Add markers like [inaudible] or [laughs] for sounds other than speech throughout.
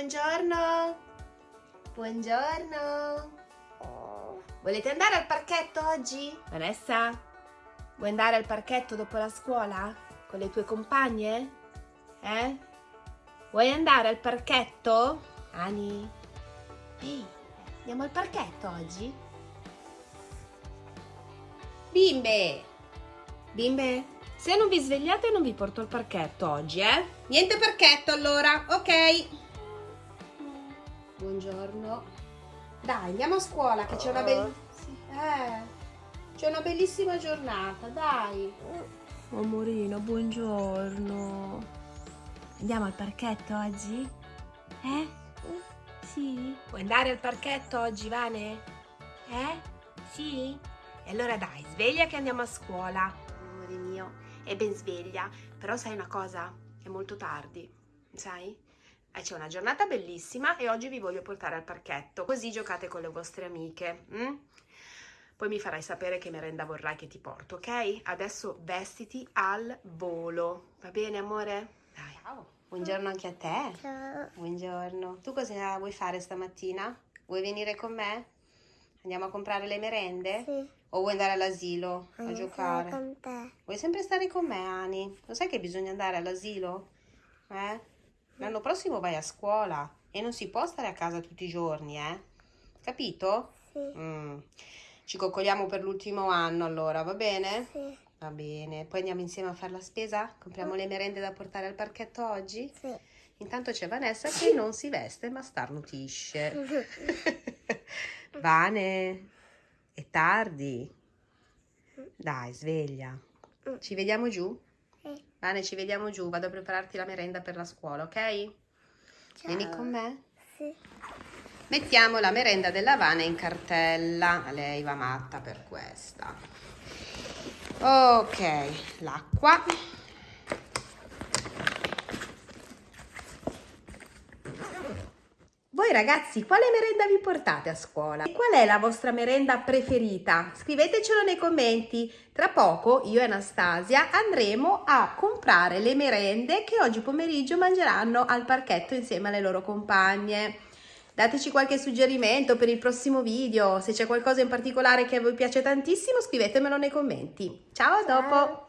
Buongiorno. Buongiorno. Volete andare al parchetto oggi? Vanessa? Vuoi andare al parchetto dopo la scuola? Con le tue compagne? Eh? Vuoi andare al parchetto? Ani? Ehi, andiamo al parchetto oggi? Bimbe! Bimbe, se non vi svegliate non vi porto al parchetto oggi, eh? Niente parchetto allora, ok? Buongiorno. Dai, andiamo a scuola che c'è una bellissima... Eh, c'è una bellissima giornata, dai. Amorino, buongiorno. Andiamo al parchetto oggi? Eh? Sì? Vuoi andare al parchetto oggi, Vane? Eh? Sì? E allora dai, sveglia che andiamo a scuola. Amore mio, è ben sveglia, però sai una cosa? È molto tardi, sai? Eh, c'è una giornata bellissima e oggi vi voglio portare al parchetto, così giocate con le vostre amiche. Mm? Poi mi farai sapere che merenda vorrai che ti porto, ok? Adesso vestiti al volo, va bene amore? Dai. Ciao. Buongiorno anche a te. Ciao. Buongiorno. Tu cosa vuoi fare stamattina? Vuoi venire con me? Andiamo a comprare le merende? Sì. O vuoi andare all'asilo a giocare? con te. Vuoi sempre stare con me, Ani? Lo sai che bisogna andare all'asilo? Eh? L'anno prossimo vai a scuola e non si può stare a casa tutti i giorni, eh? Capito? Sì. Mm. Ci coccoliamo per l'ultimo anno allora, va bene? Sì. Va bene. Poi andiamo insieme a fare la spesa? Compriamo le merende da portare al parchetto oggi? Sì. Intanto c'è Vanessa che non si veste ma starnutisce. [laughs] [laughs] Vane, è tardi. Dai, sveglia. Ci vediamo giù? Vane, ci vediamo giù. Vado a prepararti la merenda per la scuola, ok? Vieni con me? Sì. Mettiamo la merenda della Vane in cartella. Lei va matta per questa. Ok, l'acqua. Voi ragazzi, quale merenda vi portate a scuola? E qual è la vostra merenda preferita? Scrivetecelo nei commenti. Tra poco io e Anastasia andremo a comprare le merende che oggi pomeriggio mangeranno al parchetto insieme alle loro compagne. Dateci qualche suggerimento per il prossimo video, se c'è qualcosa in particolare che a voi piace tantissimo scrivetemelo nei commenti. Ciao, a Ciao. dopo!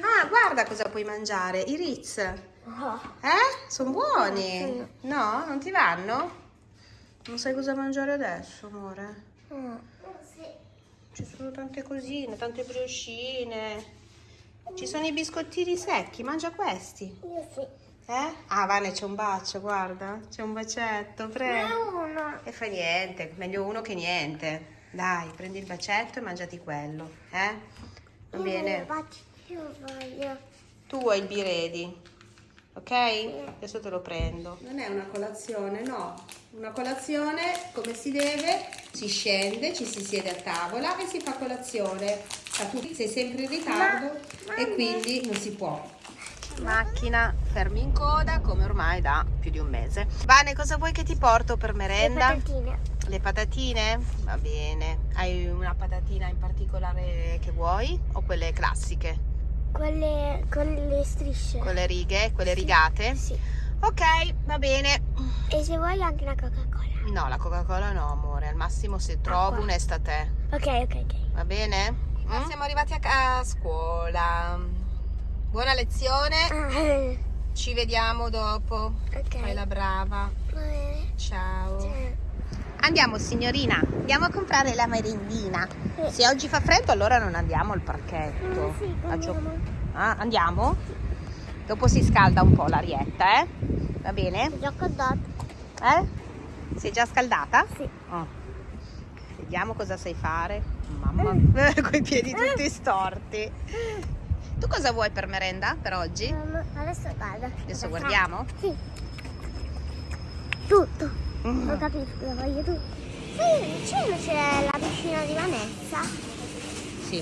Ah, guarda cosa puoi mangiare, i Ritz. Eh? Sono buoni? No? Non ti vanno? Non sai cosa mangiare adesso, amore? Mm. Ci sono tante cosine, tante briochine. Ci sono i biscottini secchi, mangia questi. Io sì. Eh? Ah, Vane, c'è un bacio, guarda. C'è un bacetto, prego. uno. E fa niente, meglio uno che niente. Dai, prendi il bacetto e mangiati quello, eh? Va bene. Io voglio. Tu hai il biredi, ok? Adesso te lo prendo. Non è una colazione, no. Una colazione come si deve, si scende, ci si siede a tavola e si fa colazione. Ma tu sei sempre in ritardo Ma- e quindi non si può. Macchina, fermi in coda come ormai da più di un mese. Vane, cosa vuoi che ti porto per Le merenda? patatine. Le patatine? Va bene. Hai una patatina in particolare che vuoi o quelle classiche? Quelle con le strisce. Con le righe, quelle Sì. rigate? Sì. Ok, va bene. E se vuoi anche una Coca-Cola. No, la Coca-Cola no, amore. Al massimo se trovo Acqua. un'estate. Ok, ok, ok. Va bene? Mm? Siamo arrivati a, a scuola. Buona lezione. Ah, Ci vediamo dopo. ok. Fai la brava. Ciao. Ciao. Andiamo signorina, andiamo a comprare la merendina. Sì. Se oggi fa freddo allora non andiamo al parchetto. Mm, sì, andiamo. Ah, andiamo? Dopo si scalda un po' l'arietta, eh? Va bene? Ho già contato. Eh? Sei già scaldata? Sì. Oh. Vediamo cosa sai fare. Mamma, [laughs] con i piedi tutti storti. Tu cosa vuoi per merenda per oggi? Um, adesso guarda. Adesso guardiamo. Sì. Tutto. Ho capito, lo voglio tutto. Sì, vicino c'è la piscina di Vanessa. Sì.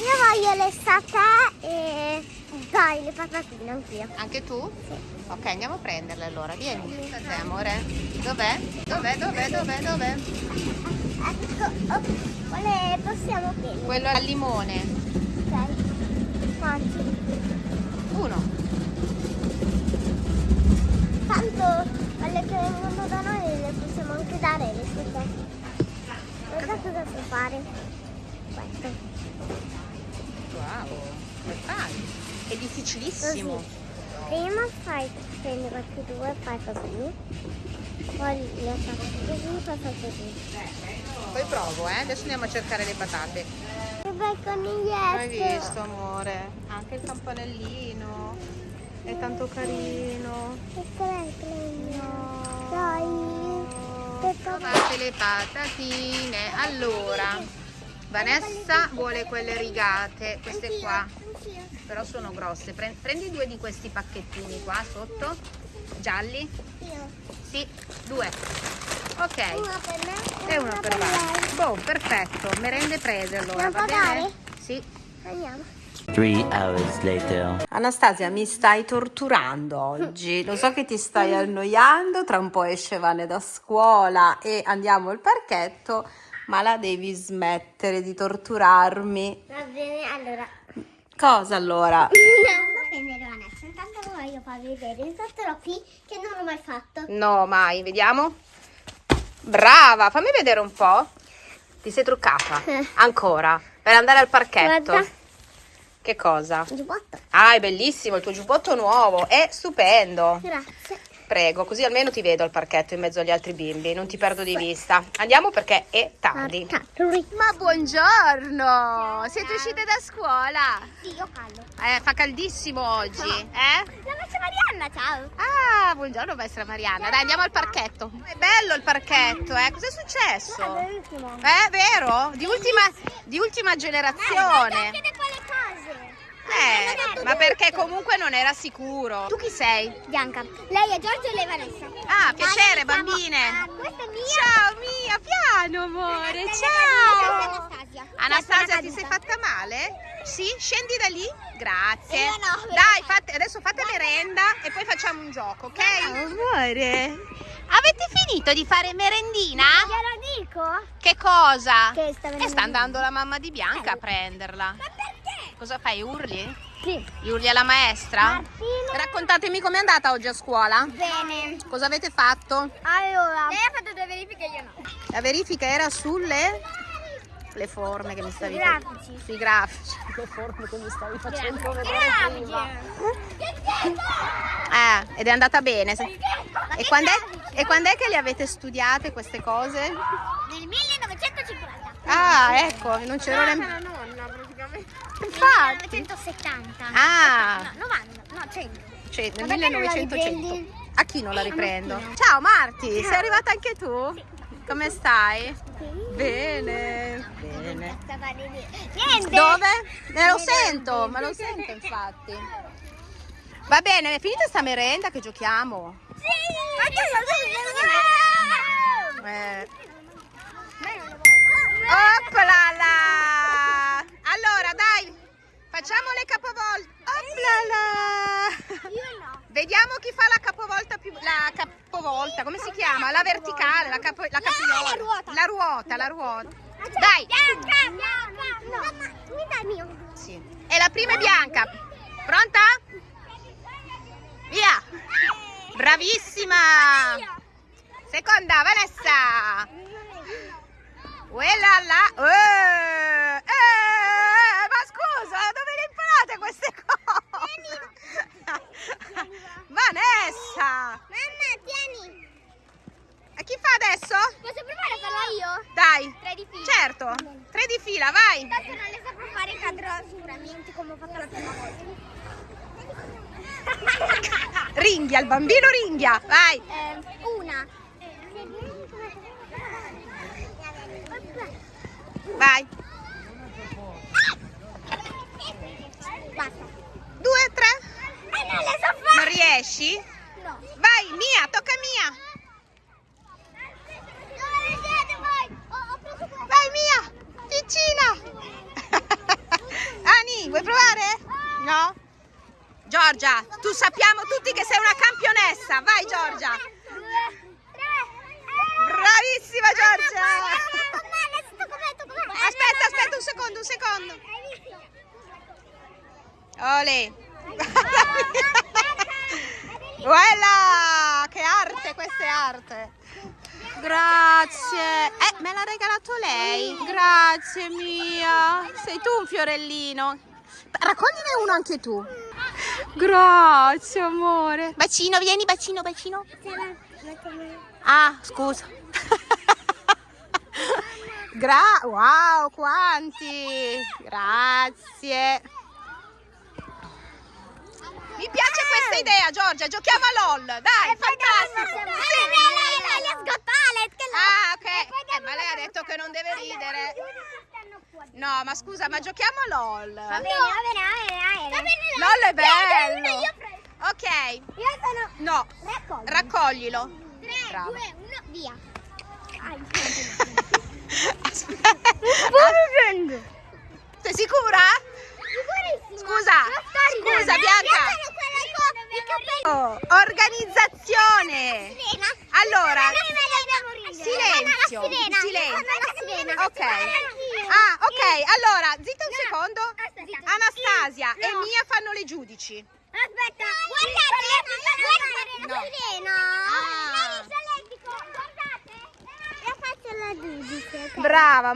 Io voglio le satè e poi le patatine anch'io. Anche tu? Sì. Ok, andiamo a prenderle allora. Vieni. Te, amore. Dov'è? Dov'è? Dov'è? Dov'è? Dov'è? Ecco, oh, quale possiamo prendere? Quello al limone. È difficilissimo. Così. Prima fai, prendi questi due, fai così. Poi le faccio così, poi fai così. Poi provo, eh. Adesso andiamo a cercare le patate. Che bel coniglietto. Hai visto, amore? Anche il campanellino. È tanto carino. Ecco Dai. Che Trovate le patatine. Allora, Vanessa vuole quelle rigate, queste qua. Però sono grosse. Pre- Prendi due di questi pacchettini qua sotto. Gialli? Io. Sì, due. Ok. Una per me E una per lei. Boh, perfetto. Merende prese allora. Va bene? Sì. Andiamo. Three hours later. Anastasia, mi stai torturando oggi. Lo so che ti stai annoiando, tra un po' esce Vane da scuola e andiamo al parchetto, ma la devi smettere di torturarmi. Va bene, allora. Cosa allora? Andiamo a prendere Vanessa. Intanto voglio farvi vedere il troppi che non ho mai fatto. No, mai, vediamo. Brava, fammi vedere un po'. Ti sei truccata? Eh. [laughs] Ancora? Per andare al parchetto? Guarda. Che cosa? Giubbotto. Ah, è bellissimo, il tuo giubbotto nuovo, è stupendo. Grazie. Prego, così almeno ti vedo al parchetto in mezzo agli altri bimbi, non ti perdo di vista. Andiamo perché è tardi. Ma buongiorno! Siete uscite da scuola? Sì, io callo. Eh, fa caldissimo oggi, eh? La maestra Marianna, ciao. Ah, buongiorno maestra Marianna. Dai, andiamo al parchetto. È bello il parchetto, eh? Cos'è successo? bellissimo. Eh, vero? Di ultima, di ultima generazione. Vedete quelle cose. Eh, ma perché comunque non era sicuro. Tu chi sei? Bianca. Lei è Giorgio e lei è Vanessa. Ah, piacere, bambine. Ah, questa è mia. Ciao Mia, piano amore, ciao. Anastasia. Anastasia, ti sei fatta male? Sì, scendi da lì. Grazie. Io no, Dai, fate- adesso fate merenda e poi facciamo un gioco, ok? Amore. Avete finito di fare merendina? Glielo dico? Che cosa? Che sta E venendo. sta andando la mamma di Bianca a Eh. prenderla. Ma perché? Cosa fai? Urli? Sì. Gli urli alla maestra? Martina. Raccontatemi com'è andata oggi a scuola. Bene. Cosa avete fatto? Allora. Lei ha fatto due verifiche e io no. La verifica era sulle le forme che mi stavi Sui facendo. grafici. Sui grafici. [laughs] Le forme che mi stavi facendo vedere prima. Eh, ed è andata bene. E quando è, e quando è che le avete studiate queste cose? Nel 1950. Ah, ecco, non c'ero nemmeno. Infatti. 1970. Ah, No, 90, no 100. cioè nel Ma perché non la 1900. riprendi? A chi non la Eh, riprendo? Ciao Marti, sei arrivata anche tu? Come stai? Bene. Bene. Niente. Dove? Me lo sento, me lo sento infatti. Va bene, è finita sta merenda che giochiamo. Eh. Oplala! Allora, dai, facciamo le capovolte. Oplala! Io no. Vediamo chi fa la capovolta più la capovolta, come si chiama? La verticale, la capo la capriola. la ruota. La ruota, la ruota. Dai. Bianca, bianca. No. Mi dai mio. Sì. E la prima è bianca. Pronta? Via. Bravissima. Seconda, Vanessa. Quella là. Eh, eh, ma scusa, dove le imparate queste cose? Vanessa. Mamma, tieni. E chi fa adesso? Posso provare a farla io? Dai. Tre di fila. Certo. Tre di fila, vai. Tanto non le saprò fare, cadrò sicuramente come ho fatto la prima volta. Ringhia, il bambino ringhia. Vai. Eh, una. Vai. Basta. Due, tre. Eh, non le so fare. Non riesci? No. Vai, Mia, tocca a Mia. Vai, Mia. Piccina. [laughs] Ani, vuoi provare? No? Giorgia, tu sappiamo tutti che sei una campionessa. Vai, Giorgia. Bravissima, Giorgia. Aspetta, Aspetta, aspetta un secondo, un secondo. Ole. Voilà, che arte, questa è arte. Grazie. Eh, me l'ha regalato lei. Grazie mia. Sei tu un fiorellino. Raccogliene uno anche tu. Grazie, amore. Bacino, vieni, bacino, bacino. Ah, scusa. Gra wow, quanti! Grazie. Mi piace questa idea, Giorgia. Giochiamo a LOL. Dai, fantastico. Ah, ok. Eh, ma lei ha detto che non deve ridere. No, ma scusa, ma giochiamo a LOL. Va bene, va bene, va bene. LOL è bello. Ok. Io sono... No, Raccogli. Raccoglilo. 3, Brava. 2, 1, via. Aspetta. prendo. Sei sicura? Sicurissima. Scusa, scusa, Bianca. Oh, organizzazione. Allora, silenzio, silenzio. Ok. Ah, ok. Allora, zitta un secondo. Anastasia e. Mia fanno le giudici. Aspetta, guardate, guardate No. la sirena. Ah. Lei solletico, guardate. La faccio la giudice. ok? Brava, amore. Cioè, a lei Rita anche se me la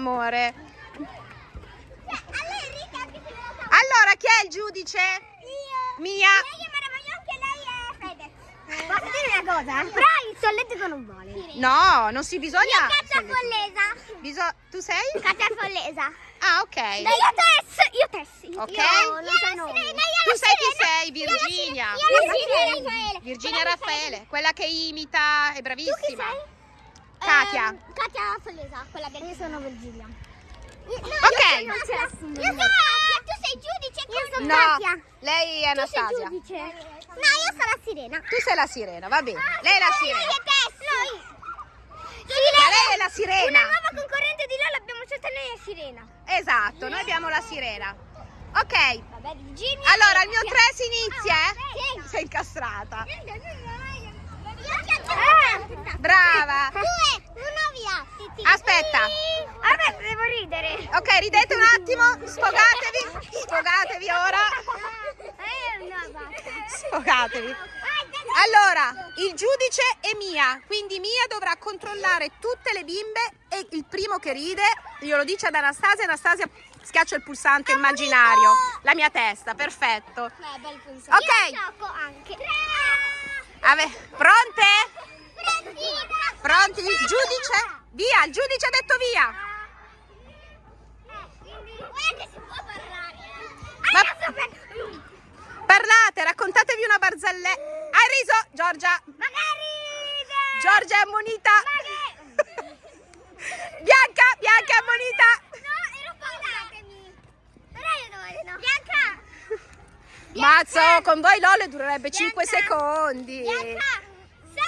sa. Allora, chi è il giudice? Io. Mia. Anche lei è Fedez. Posso dire una cosa? Però il solletico non vale. No, non si bisogna. Io caccia follesa. Biso- tu sei? Caccia follesa. Ah, ok. Dai, io Tess. Io Tess. Ok. Io non so nome. Tu sai chi sei? Virginia. Io la sirena. Raffaele. Virginia Raffaele, quella che imita, è bravissima. Tu chi sei? Katia. Ehm, Katia Follesa, quella del... Io sono Virgilia. Ok. Io sono, io sono Katia, tu sei giudice. Io sono No, Katia. lei è Tu sei Anastasia. giudice. No, io sono la sirena. Tu sei la sirena, va bene. Lei è la Lei sirena. è Tess. Noi. Ma lei è la sirena. Una nuova concorrente di LOL abbiamo scelto lei è Sirena. Esatto, noi abbiamo la sirena. Ok, Vabbè, Virginia. allora il mio 3 si inizia, eh? Sì. Sei incastrata. Ah, Brava. Due, uno via. Aspetta. Vabbè, devo ridere. Ok, ridete un attimo, sfogatevi. Sfogatevi ora. Eh. Sfogatevi. Allora, il giudice è Mia, quindi Mia dovrà controllare tutte le bimbe e il primo che ride glielo dice ad Anastasia, Anastasia schiaccia il pulsante immaginario, la mia testa, perfetto. Beh, bel pensiero. Ok. Io gioco anche. Ave- pronte? Pronti? Pronti? Il giudice? Via, il giudice ha detto via. Parlare. Ma-. Parlate, raccontatevi una barzelletta. Hai riso, Giorgia? Giorgia è ammonita. [laughs] Bianca, Bianca è ammonita. No, ero parlatemi. Però io devo dire no. Bianca! Mazzo, con voi LOL durerebbe Bianca. 5 secondi. Bianca!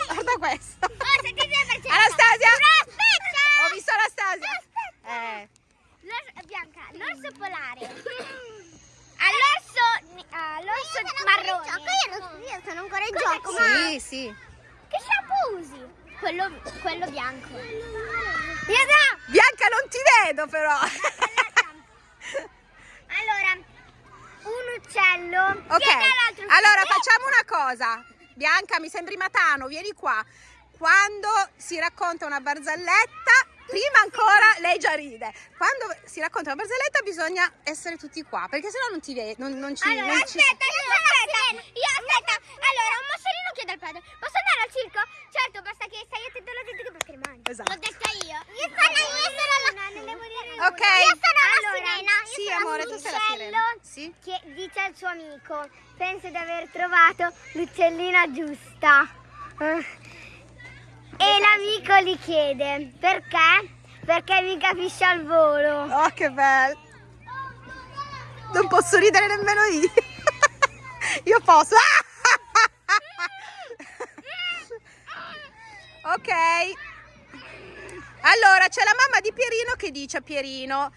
Guarda questo. Oh, Anastasia. Ho visto Anastasia. Eh. L'orso, Bianca, l'orso polare. [clears throat] All'orso, all'orso marrone. Io, non, io sono ancora in gioco, Sì, sì. Che shampoo usi? Quello, quello bianco. Bianca non ti vedo però. [laughs] Allora, un uccello. Ok, allora facciamo una cosa. Bianca, mi sembri Matano, vieni qua. Quando si racconta una barzelletta, prima ancora lei già ride. Quando si racconta una barzelletta bisogna essere tutti qua, perché sennò non ti vedi, non, non ci... Allora, non ci- aspetta, io aspetta, io aspetta. Allora, un moscerino chiede al padre, posso andare al circo? Certo, basta che stai attento alla gente che perché rimani. Esatto. L'ho detta io. Io sono, io sono la... Non devo dire. Ok. Io sono la Allora, sirena. Io sì, amore, tu sei la sirena. Sì. Che dice al suo amico, penso di aver trovato l'uccellina giusta. E l'amico gli chiede, perché? Perché mi capisce al volo. Oh, che bello. Non posso ridere nemmeno io. [laughs] Io posso. Ok. Allora, c'è la mamma di Pierino che dice a Pierino,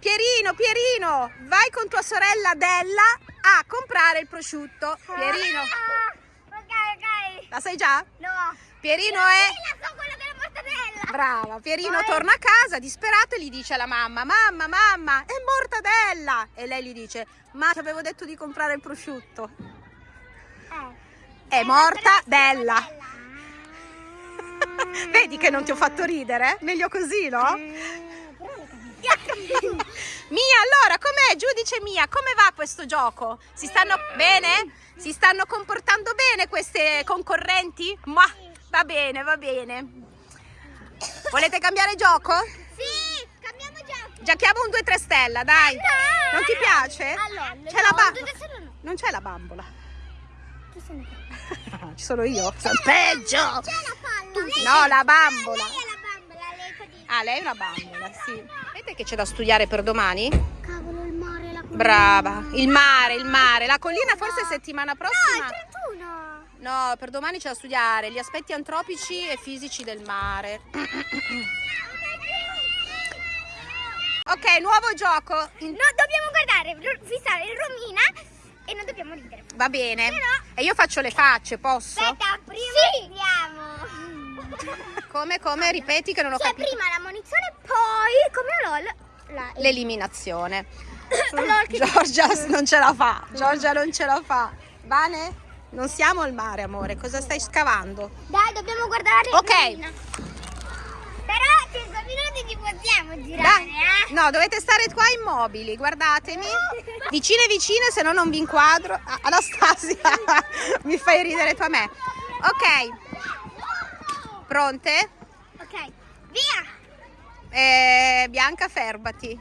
Pierino, Pierino, vai con tua sorella Della a comprare il prosciutto. Pierino, Ah, ok, ok. la sai già? No. Pierino è... Sì, la so, quello della mortadella. Brava, Pierino Poi- torna a casa disperato e gli dice alla mamma, mamma, mamma, è mortadella! E lei gli dice, ma ti avevo detto di comprare il prosciutto. Eh. È mortadella. Vedi che non ti ho fatto ridere? Meglio così, no? [laughs] Mia, allora, com'è? Giudice Mia, come va questo gioco? Si stanno bene? Si stanno comportando bene queste concorrenti? Ma va bene, va bene. Volete cambiare gioco? Sì, cambiamo gioco. Giochiamo un 2-3 stella, dai. Non ti piace? Allora, C'è la no, ba- due teste no. Non c'è la bambola. Chi se ne frega? [laughs] Ci sono io. Sono peggio. C'è la Lei- No, la bambola. Lei è la bambola, lei. Ah, lei è una bambola, sì. Vedete che c'è da studiare per domani? Cavolo, il mare, la collina. Brava. Il mare, il mare. La collina forse settimana No, prossima. il 31. No, per domani c'è da studiare gli aspetti antropici e fisici del mare. Ok, nuovo gioco. No, dobbiamo guardare, fissare il Romina e non dobbiamo ridere. Va bene. Però- E io faccio le facce, posso? Aspetta, prima vediamo. Come, come? Ripeti che non ho Cioè, capito. prima la munizione, poi, come [laughs] [laughs] LOL. L'eliminazione. Giorgia non ce la fa. [laughs] Giorgia non ce la fa. Vane? Non siamo al mare, amore. Cosa stai scavando? Dai, dobbiamo guardare Ok. Romina. Però 5 minuti ci possiamo girare, eh? No, dovete stare qua immobili, guardatemi. Vicine vicine, se no non vi inquadro. Anastasia, mi fai ridere tu a me. Ok, pronte? Ok, via! Eh, Bianca, ferbati.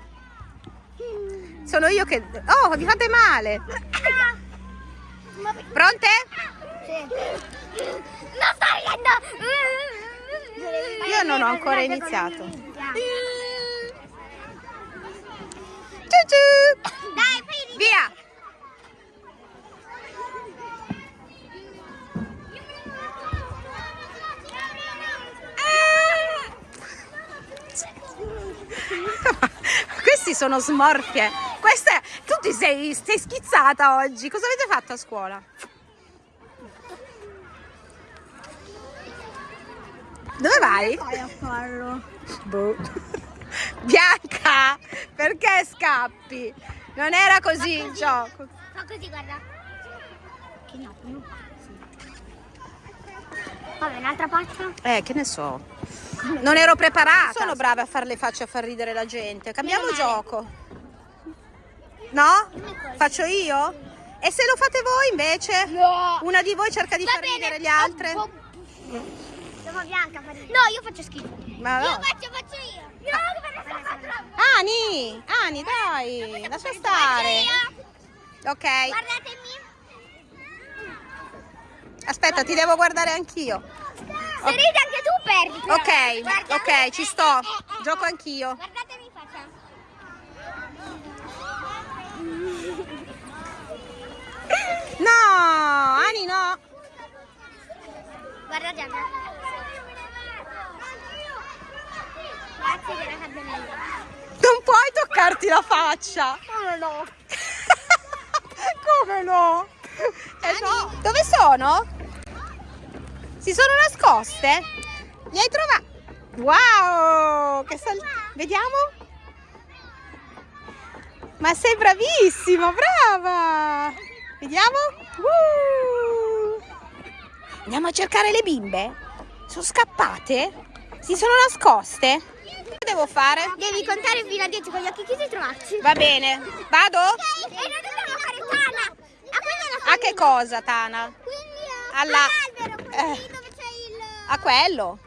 Sono io che... Oh, vi fate male. Ah. Pronte? Sì. Non sto ridendo! Io non ho ancora iniziato. Dai, Ciu ciu. ridere. Via. Questi sono smorfie. Queste, tu ti sei, sei schizzata oggi. Cosa avete fatto a scuola? Dove vai? Vai a farlo. Boh. [laughs] Bianca, perché scappi? Non era così il gioco. Fa così, guarda. Che no, non fa così. Vabbè, un'altra faccia. Eh, che ne so. Non ero preparata. Sono brava a fare le facce a far ridere la gente. Cambiamo gioco. No? Faccio io? E se lo fate voi invece? No. Una di voi cerca di Va far bene. ridere le altre? Oh, oh. Devo Bianca ridere. No, io faccio schifo. Ma Io no. faccio, faccio io. No, troppo. Ani, Ani, dai, lascia stare. io. Ok, Guardatemi. aspetta, ti devo guardare anch'io. Se ridi anche tu perdi. però. Ok, Guarda. ok, ci sto. Eh, eh. Gioco anch'io. Guardatemi faccia. No, Ani no. Guarda Gianna. Grazie che la cambiamo Non puoi toccarti la faccia. No, no. [laughs] Come no? Eh no. Dove sono? Si sono nascoste? Li hai trovate? Wow! Che sal- Vediamo? Ma sei bravissimo, brava! Vediamo? Uh! Andiamo a cercare le bimbe? Sono scappate? Si sono nascoste? Che devo fare? Devi contare fino a 10 con gli occhi chiusi e trovarci. Va bene. Vado? E noi dobbiamo fare Tana. A A che cosa, Tana? Quindi Alla- eh. lì dove c'è il... A quello?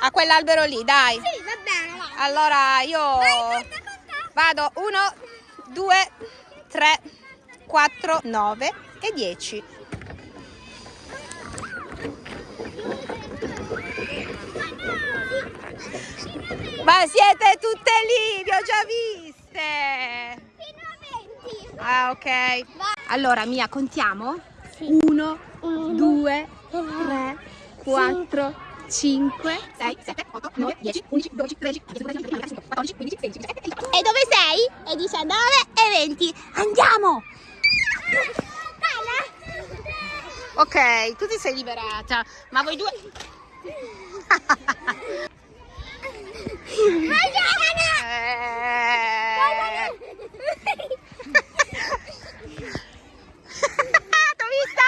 A quell'albero lì, dai. Sì, va bene, vai. Allora io Vai, conta, conta. vado 1, 2, 3, 4, 9 e 10. Ma siete tutte lì, vi ho già viste. Fino a 20. Ah, ok. Allora, Mia, contiamo? Sì. 1, Uno, 2, due, 3, 4, 5, 6, 7, 8, 9, 10, 11, 12, 13, 14, 15, 14, 15, 16, 17, 18. E dove sei? E 19 e 20. Andiamo! Ok, tu ti sei liberata, ma voi due... [laughs] Eh. [laughs] Vista!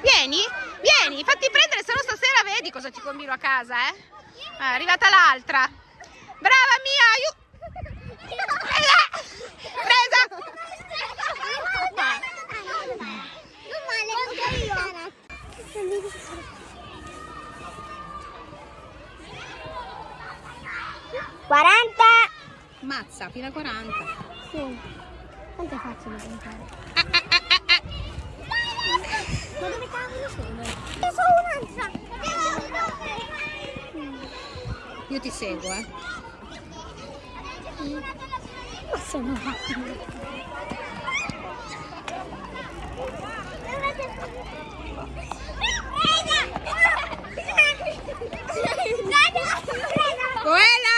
Vieni, vieni, fatti prendere, se no stasera vedi cosa ti combino a casa, eh? È arrivata l'altra. Brava mia, aiuto! Presa! Presa! Quaranta. Mazza, fino a 40. Sì. Quanto è facile contare? Ah, ah, ah, ah, ah. Ma dove cavolo sono? Io sono un'altra. Io ti seguo, eh. Ma sono rapida. Quella!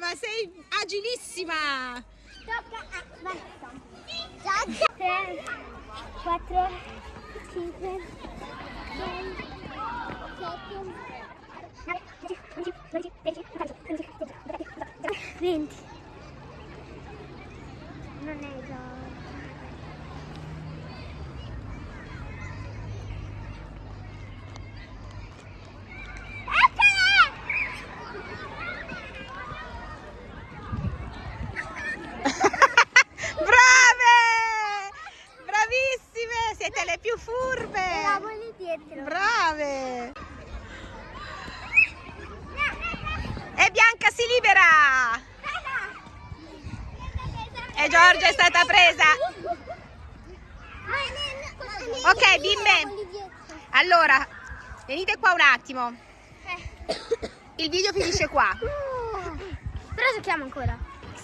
Ma sei agilissima! Tre, quattro, 9 e Bianca si libera. E Giorgia è stata presa. Ok bimbe. Allora venite qua un attimo. Il video finisce qua. Però giochiamo ancora.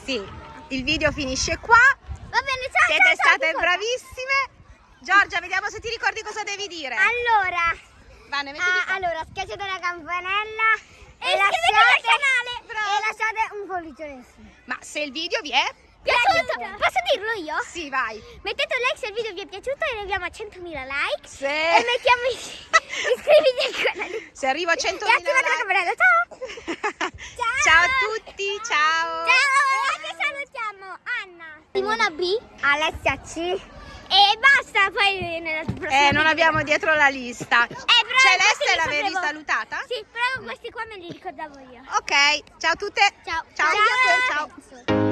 Sì il video finisce qua. Va bene ciao siete ciao, ciao, state bravissime. Giorgia, vediamo se ti ricordi cosa devi dire. Allora, Mettiti ah, allora schiacciate la campanella e, iscrivetevi lasciate, al canale. Brava. e lasciate un pollice in su. Ma se il video vi è? Piaciuto. Posso dirlo io? Sì, vai. Mettete un like se il video vi è piaciuto e arriviamo a 100.000 like. Se, E mettiamo is- [laughs] iscriviti al canale. se arrivo a 100.000 E attivate la like. campanella. Ciao. [laughs] Ciao a tutti, ciao. Ciao. Che salutiamo Anna. Simona B. Alessia C. E basta, poi nella prossima Eh, non abbiamo dietro la lista. Eh, Celeste li l'avevi salutata? Sì, però questi qua me li ricordavo io. Ok, ciao a tutte. Ciao. Ciao. Ciao. Ciao.